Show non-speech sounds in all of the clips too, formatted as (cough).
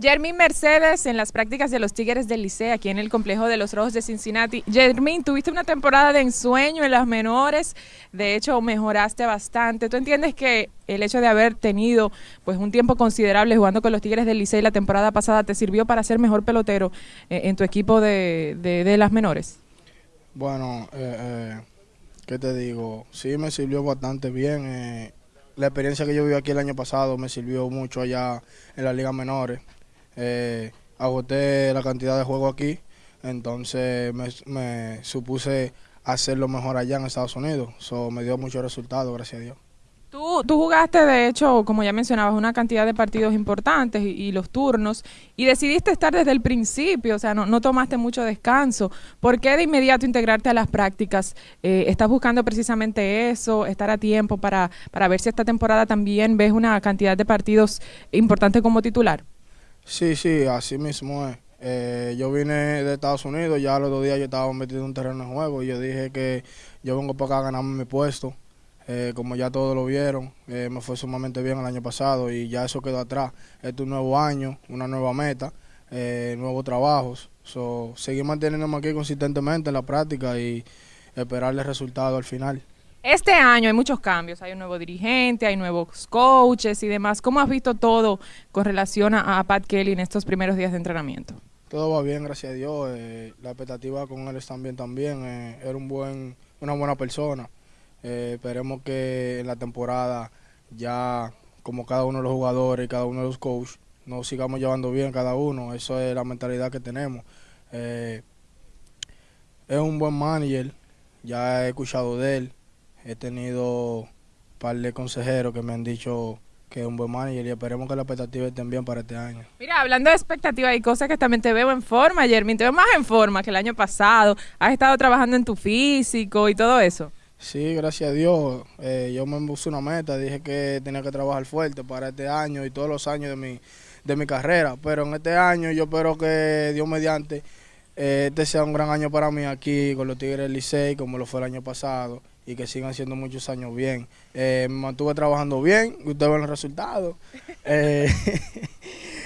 Jermín Mercedes en las prácticas de los Tigres del Liceo aquí en el complejo de los Rojos de Cincinnati. Jermín, tuviste una temporada de ensueño en las menores, de hecho mejoraste bastante. ¿Tú entiendes que el hecho de haber tenido pues un tiempo considerable jugando con los Tigres del Liceo la temporada pasada te sirvió para ser mejor pelotero eh, en tu equipo de, de, las menores? Bueno, eh, eh, ¿qué te digo? Sí me sirvió bastante bien. Eh, la experiencia que yo viví aquí el año pasado me sirvió mucho allá en las ligas menores eh, agoté la cantidad de juegos aquí, entonces me, supuse hacerlo mejor allá en Estados Unidos. Eso me dio muchos resultados, gracias a Dios. Tú, tú jugaste, de hecho, como ya mencionabas, una cantidad de partidos importantes y, los turnos, y decidiste estar desde el principio, o sea, no, no, tomaste mucho descanso. ¿Por qué de inmediato integrarte a las prácticas? Eh, ¿Estás buscando precisamente eso, estar a tiempo para, para ver si esta temporada también ves una cantidad de partidos importantes como titular? Sí, sí, así mismo es. Eh, yo vine de Estados Unidos, ya los dos días yo estaba metido en un terreno de juego y yo dije que yo vengo para acá a ganarme mi puesto. Eh, como ya todos lo vieron, eh, me fue sumamente bien el año pasado y ya eso quedó atrás. Este es un nuevo año, una nueva meta, nuevos trabajos. So, seguir manteniéndome aquí consistentemente en la práctica y esperarle resultado al final. Este año hay muchos cambios, hay un nuevo dirigente, hay nuevos coaches y demás. ¿Cómo has visto todo con relación a, Pat Kelly en estos primeros días de entrenamiento? Todo va bien, gracias a Dios. Eh, la expectativa con él está bien también. Eh, era un buen, una buena persona. Eh, esperemos que en la temporada ya como cada uno de los jugadores y cada uno de los coaches nos sigamos llevando bien cada uno. Eso es la mentalidad que tenemos. es un buen manager, ya he escuchado de él. He tenido un par de consejeros que me han dicho que es un buen manager y esperemos que las expectativas estén bien para este año. Mira, hablando de expectativas y cosas que también te veo en forma, Jermin, te veo más en forma que el año pasado. Has estado trabajando en tu físico y todo eso. Sí, gracias a Dios. Eh, yo me puse una meta, dije que tenía que trabajar fuerte para este año y todos los años de mi, de mi carrera. Pero en este año yo espero que Dios mediante este sea un gran año para mí aquí con los Tigres Licey, como lo fue el año pasado y que sigan siendo muchos años bien. Eh, me mantuve trabajando bien, ustedes ven los resultados. (laughs) Eh,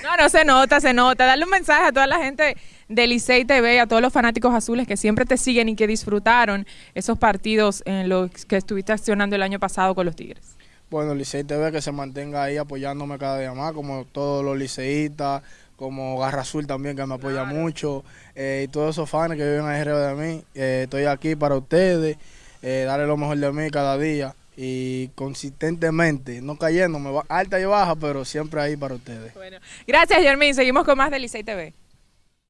no, no se nota, se nota. Darle un mensaje a toda la gente de Licey TV, a todos los fanáticos azules que siempre te siguen y que disfrutaron esos partidos en los que estuviste accionando el año pasado con los Tigres. Bueno, Licey TV que se mantenga ahí apoyándome cada día más, como todos los liceístas, como Garra Azul también que me apoya mucho, eh, y todos esos fans que viven alrededor de mí. estoy aquí para ustedes eh, darle lo mejor de mí cada día y consistentemente, no cayéndome, alta y baja, pero siempre ahí para ustedes. Bueno, gracias Germín, seguimos con más de Licey TV.